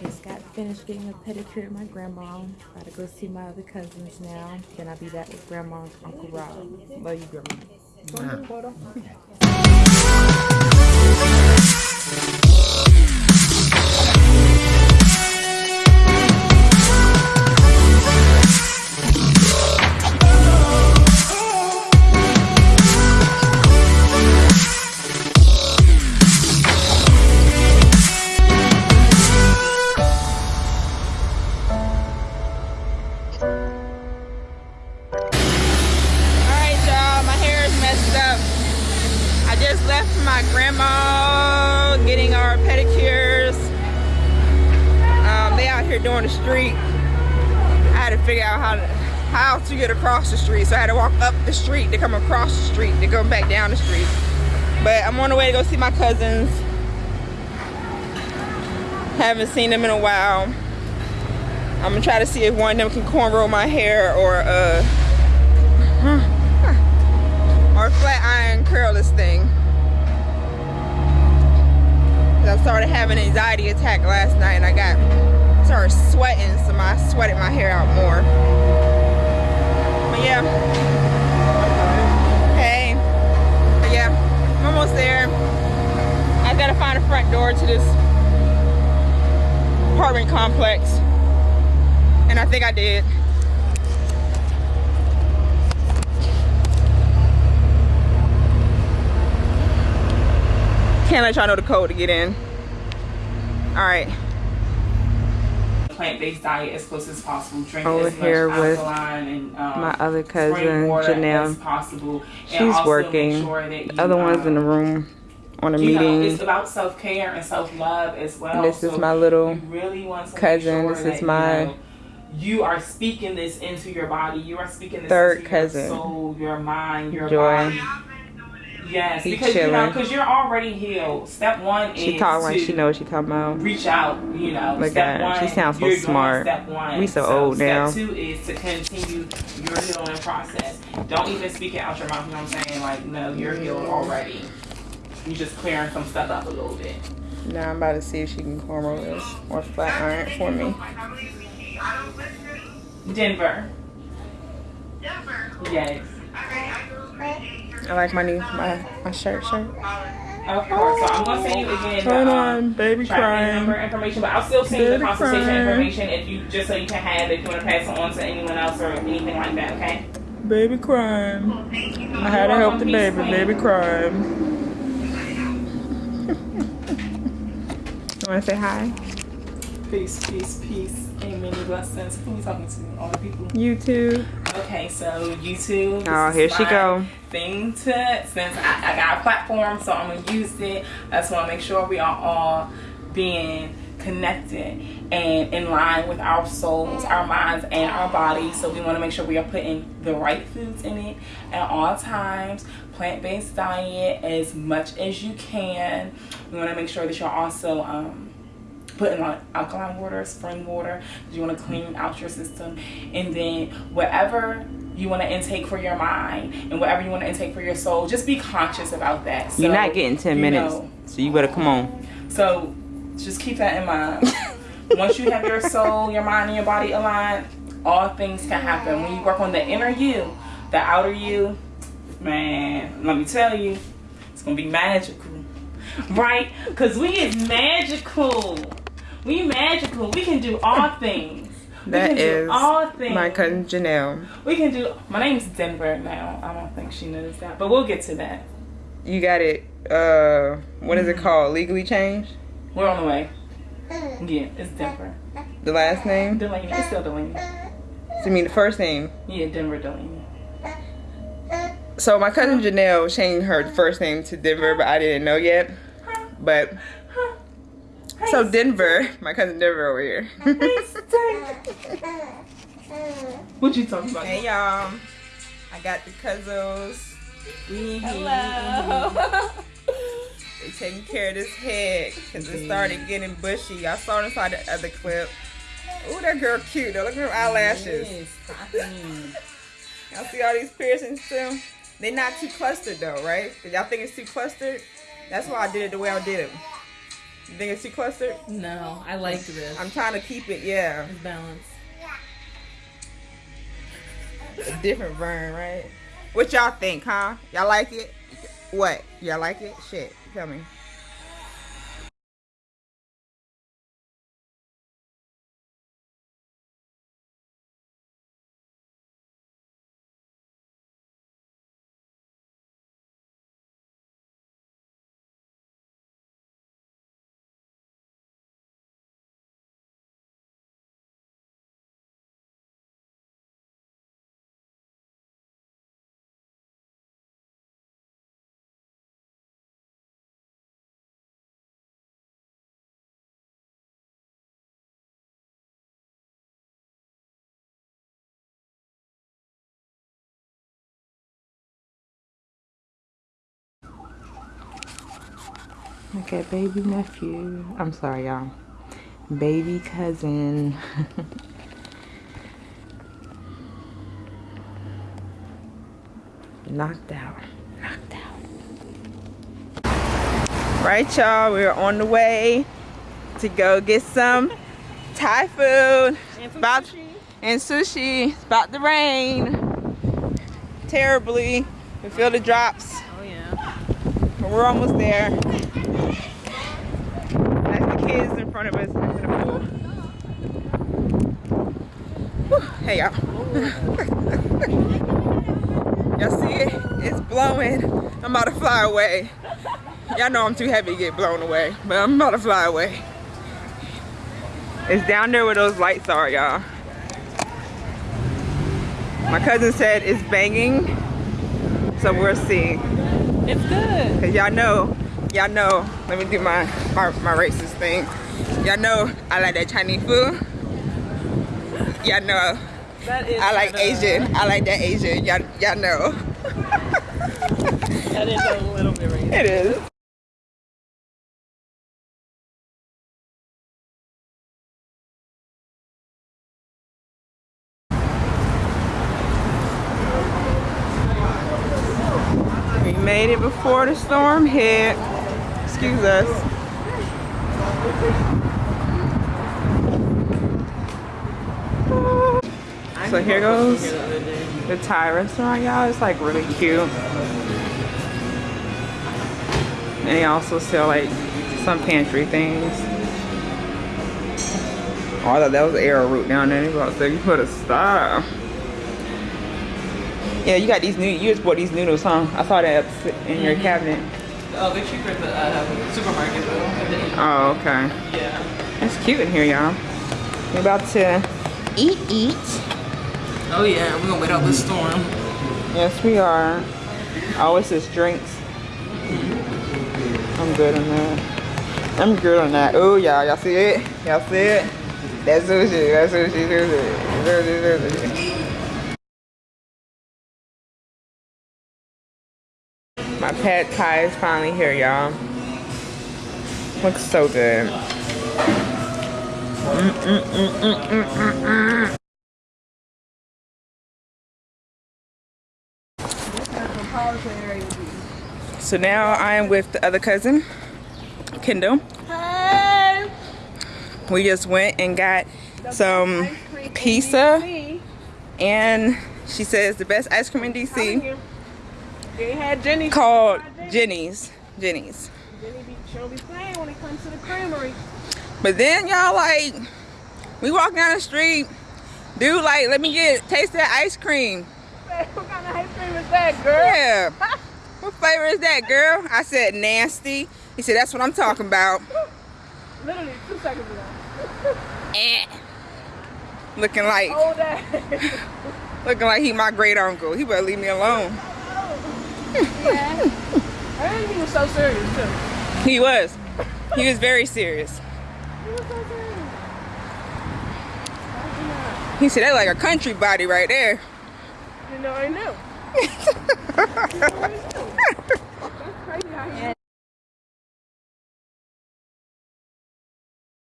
Just got finished getting a pedicure at my grandma. Gotta go see my other cousins now. Then I'll be back with grandma's Uncle Rob. Love you, grandma. Alright, grandma getting our pedicures. Um, they out here doing the street. I had to figure out how to how to get across the street. So I had to walk up the street to come across the street to go back down the street. But I'm on the way to go see my cousins. Haven't seen them in a while. I'm gonna try to see if one of them can cornrow my hair or uh or flat iron curl this thing. Started having an anxiety attack last night and I got started sweating, so I sweated my hair out more. But yeah. Hey. But yeah, I'm almost there. I gotta find a front door to this apartment complex. And I think I did. Can't let y'all know the code to get in. All right. plant-based diet as close as possible. Drink Over as much here with and um, my other cousin, Janelle. as possible. And She's also make working. Sure that The you, other one's in the um, room on a you know, meeting. it's about self-care and self-love as well. This is So my little you really cousin. Make This sure is that, my- You, know, you are speaking this into your body. You are speaking this Third into cousin. your soul, your mind, your Joy. body. Yes, He because you know, because you're already healed. Step one She is talk like to she knows what she talking about. reach out, you know. Look step at one, She sounds so you're doing smart. Step one. We so old now. step two is to continue your healing process. Don't even speak it out your mouth. You know what I'm saying? Like, no, you're healed already. You just clearing some stuff up a little bit. Now I'm about to see if she can cornrow this or flat iron for me. Denver. Denver. Yes. I like my new my my shirt shirt. Of course. So I'm gonna send you again. Hold the, on, um, baby tracking number information, but I'll still send you the consultation crying. information if you just so you can have it if you want to pass it on to anyone else or anything like that. Okay. Baby crying. I had to help the baby. Baby crying. you wanna say hi? Peace, peace, peace, and many blessings. Who are we talking to? All the people. You too. Okay, so YouTube. Oh, here she go. Thing to since I, I got a platform, so I'm gonna use it. I just want to make sure we are all being connected and in line with our souls, our minds, and our bodies. So we want to make sure we are putting the right foods in it at all times. Plant-based diet as much as you can. We want to make sure that you're also um, putting like alkaline water, spring water. You want to clean out your system, and then whatever you want to intake for your mind and whatever you want to intake for your soul, just be conscious about that. So, You're not getting 10 minutes. know, So you better come on. so just keep that in mind. Once you have your soul, your mind, and your body aligned, all things can happen. When you work on the inner you, the outer you, man, let me tell you, it's gonna be magical, right? Cause we is magical. We magical. We can do all things. We That can do all things. my cousin Janelle. We can do. My name's Denver now. I don't think she knows that, but we'll get to that. You got it. Uh, what is it called? Legally changed. We're on the way. Yeah, it's Denver. The last name. Delaney. It's still Delaney. So you mean the first name? Yeah, Denver Delaney. So my cousin Janelle changed her first name to Denver, but I didn't know yet. But so Denver, my cousin Denver over here. What you talking about? hey y'all, I got the cousins. We Hello. They taking care of this head because it started getting bushy. Y'all saw it inside the other clip. Ooh, that girl cute though. Look at her eyelashes. Y'all see all these piercings too? They're not too clustered though, right? y'all think it's too clustered? That's why I did it the way I did it. You think it's too clustered? No, I like this. I'm trying to keep it, yeah. It's balanced. A different Vern, right? What y'all think, huh? Y'all like it? What? Y'all like it? Shit, tell me. Look at baby nephew. I'm sorry, y'all. Baby cousin. Knocked out. Knocked out. Right, y'all. We're on the way to go get some Thai food. And About- and sushi. It's about to rain. Terribly. We feel the drops. Oh yeah. But we're almost there. Kids in front of us in the pool. Whew. Hey y'all. y'all see it? It's blowing. I'm about to fly away. Y'all know I'm too heavy to get blown away, but I'm about to fly away. It's down there where those lights are, y'all. My cousin said it's banging, so we'll see. It's good. Cause y'all know, y'all know, let me do my, my, my racist thing. Y'all know I like that Chinese food. Y'all know That is I like Asian. I like that Asian. Y'all, y'all know. That is a little bit racist. It is. We made it before the storm hit. Excuse us. So here goes the Thai restaurant, y'all. It's like really cute. And they also sell like some pantry things. Oh, I thought that was arrowroot down there. They about to you put a stop. Yeah, you got these new. You just bought these noodles, huh? I saw that in your cabinet. Oh, they're cheaper at the uh, supermarket though. Oh, okay. Yeah. It's cute in here, y'all. We're about to eat, eat. Oh yeah, we're gonna wait out this storm. Yes, we are. Oh, it's just drinks. I'm good on that. I'm good on that. Oh, y'all, y'all see it? Y'all see it? That's sushi. That's sushi. Sushi. Sushi. Sushi. Pad thai is finally here, y'all. Looks so good. Mm, mm, mm. So now I am with the other cousin, Kendall. Hi. We just went and got some pizza, and she says the best ice cream in DC They had Jenny. called Jenny's. Jenny's. Jenny be, she'll be playing when it comes to the creamery. But then y'all like, we walk down the street, dude like, let me get taste that ice cream. what kind of ice cream is that, girl? Yeah. What flavor is that, girl? I said nasty. He said that's what I'm talking about. Literally two seconds ago. Eh. Looking like, looking like he my great uncle. He better leave me alone. Yeah. I think he was so serious too. He was. He was very serious. He was so serious. I He said that like a country body right there. You know I knew.